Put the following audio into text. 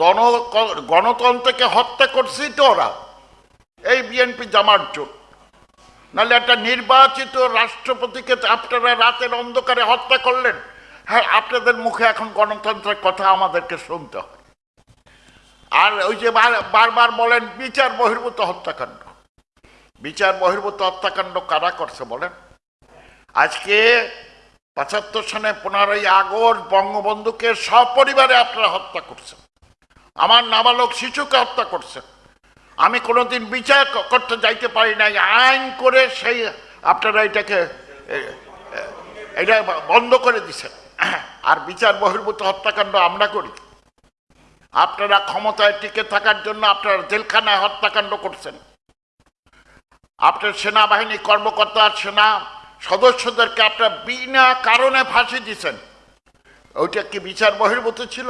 গণ গণতন্ত্রকে হত্যা করছি তো ওরা। এই বিএনপি জামার জোট। নাহলে একটা নির্বাচিত রাষ্ট্রপতিকে আপনারা রাতের অন্ধকারে হত্যা করলেন। হ্যাঁ আপনাদের মুখে এখন গণতন্ত্রের কথা আমাদেরকে শুনতে হয়। আর ওই যে বারবার বলেন, বিচার বহির্ভূত হত্যাকাণ্ড। বিচার বহির্ভূত হত্যাকাণ্ড কারা করছে বলেন? আজকে পঁচাত্তর সনে পনেরোই আগস্ট বঙ্গবন্ধুকে সপরিবারে আপনারা হত্যা করছেন। আমার নাবালক শিশুকে হত্যা করছেন আমি কোনোদিন বিচার করতে যাইতে পারি নাই। আইন করে সেই আপনারা এটাকে এটা বন্ধ করে দিছেন আর বিচার বহির্ভূত হত্যাকাণ্ড আমরা করি। আপনারা ক্ষমতায় টিকে থাকার জন্য আপনারা জেলখানায় হত্যাকাণ্ড করছেন। আপনার সেনাবাহিনী কর্মকর্তা, সেনা সদস্যদেরকে আপনারা বিনা কারণে ফাঁসি দিছেন। ওইটা কি বিচার বহির্ভূত ছিল?